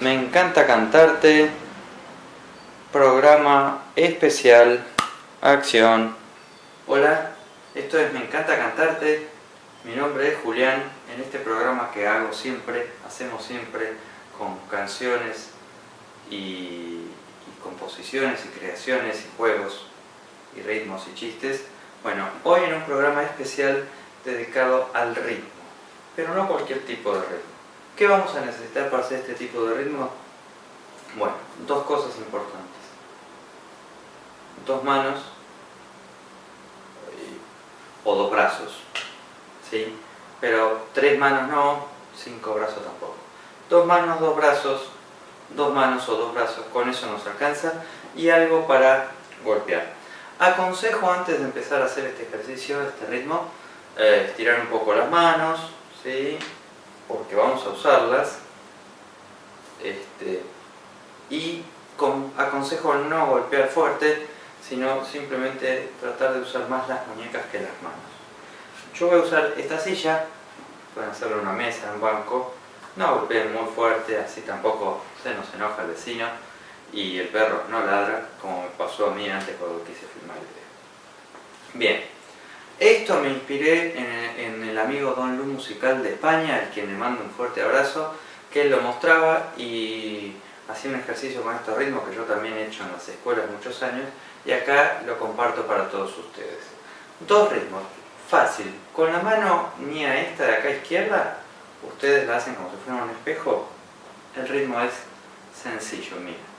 Me encanta cantarte. Programa especial. Acción. Hola, esto es Me encanta cantarte. Mi nombre es Julián. En este programa que hago siempre, hacemos siempre con canciones y, y composiciones y creaciones y juegos y ritmos y chistes. Bueno, hoy en un programa especial dedicado al ritmo, pero no cualquier tipo de ritmo. ¿Qué vamos a necesitar para hacer este tipo de ritmo? Bueno, dos cosas importantes. Dos manos eh, o dos brazos, ¿sí? Pero tres manos no, cinco brazos tampoco. Dos manos, dos brazos, dos manos o dos brazos, con eso nos alcanza. Y algo para golpear. Aconsejo antes de empezar a hacer este ejercicio, este ritmo, eh, estirar un poco las manos, ¿sí? Porque vamos a usarlas. Este, y aconsejo no golpear fuerte, sino simplemente tratar de usar más las muñecas que las manos. Yo voy a usar esta silla, pueden hacerlo en una mesa, en un banco, no golpeen muy fuerte, así tampoco se nos enoja el vecino y el perro no ladra, como me pasó a mí antes cuando quise filmar el video. Bien, esto me inspiré en, el amigo Don Lu Musical de España, al quien le mando un fuerte abrazo, que él lo mostraba y hacía un ejercicio con estos ritmos que yo también he hecho en las escuelas muchos años y acá lo comparto para todos ustedes. Dos ritmos, fácil, con la mano mía esta de acá izquierda, ustedes la hacen como si fuera un espejo, el ritmo es sencillo, mira.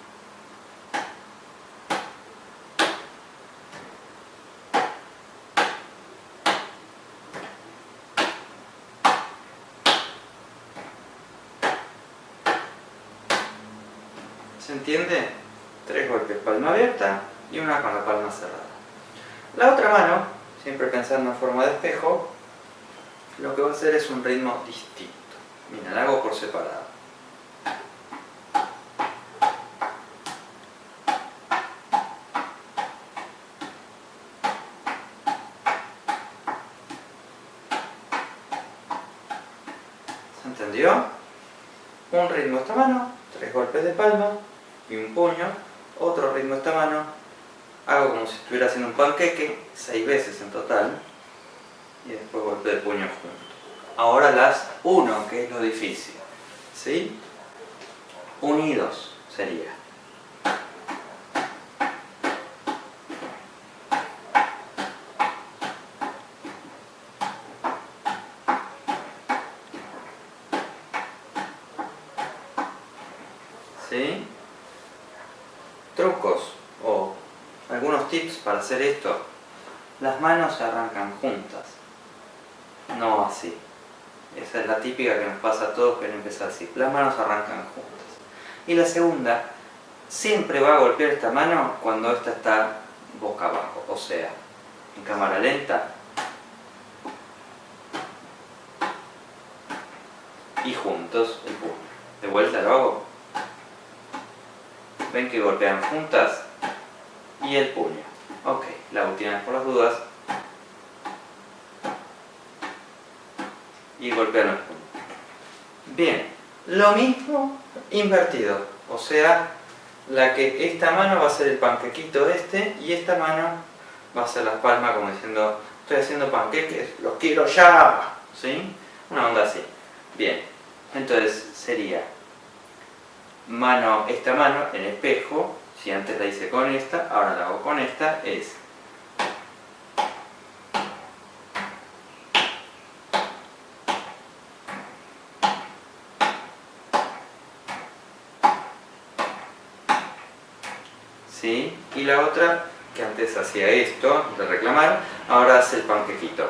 ¿Se entiende? Tres golpes, palma abierta y una con la palma cerrada. La otra mano, siempre pensando en forma de espejo, lo que va a hacer es un ritmo distinto. Mira, la hago por separado. ¿Se entendió? Un ritmo esta mano, tres golpes de palma, y un puño, otro ritmo esta mano, hago como si estuviera haciendo un panqueque, seis veces en total, y después golpeo el puño junto. Ahora las uno, que es lo difícil, ¿sí? Unidos sería. ¿Sí? Tips para hacer esto. Las manos se arrancan juntas, no así. Esa es la típica que nos pasa a todos que empezar así. Las manos arrancan juntas. Y la segunda, siempre va a golpear esta mano cuando esta está boca abajo, o sea, en cámara lenta. Y juntos el puño. De vuelta lo hago ven que golpean juntas y el puño. Ok, la última vez por las dudas. Y golpean el puño. Bien, lo mismo invertido. O sea, la que esta mano va a ser el panquequito este y esta mano va a ser la palma como diciendo estoy haciendo panqueques, los quiero ya. ¿Sí? Una onda así. Bien, entonces sería mano, esta mano en espejo, si antes la hice con esta, ahora la hago con esta, es ¿Sí? Y la otra, que antes hacía esto, de reclamar, ahora hace el panquequito.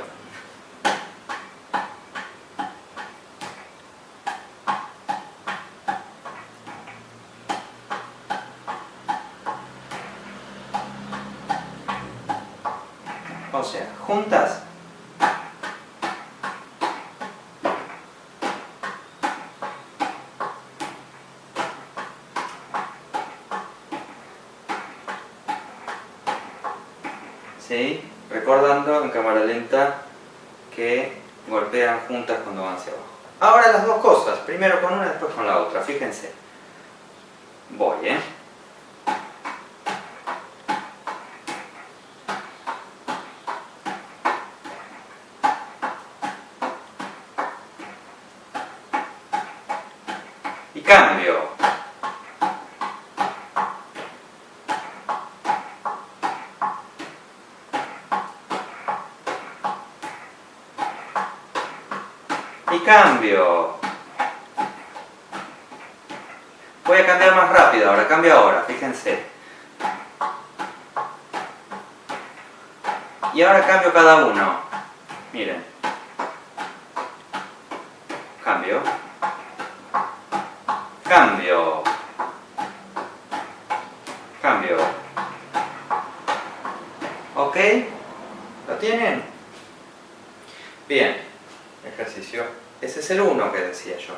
O sea, juntas. ¿Sí? Recordando en cámara lenta que golpean juntas cuando van hacia abajo. Ahora las dos cosas, primero con una, después con la otra, fíjense. Voy, ¿eh? Cambio. Y cambio. Voy a cambiar más rápido ahora, cambio ahora, fíjense. Y ahora cambio cada uno. Miren. Cambio. Cambio. Cambio. ¿Ok? ¿Lo tienen? Bien. Ejercicio. Ese es el 1 que decía yo.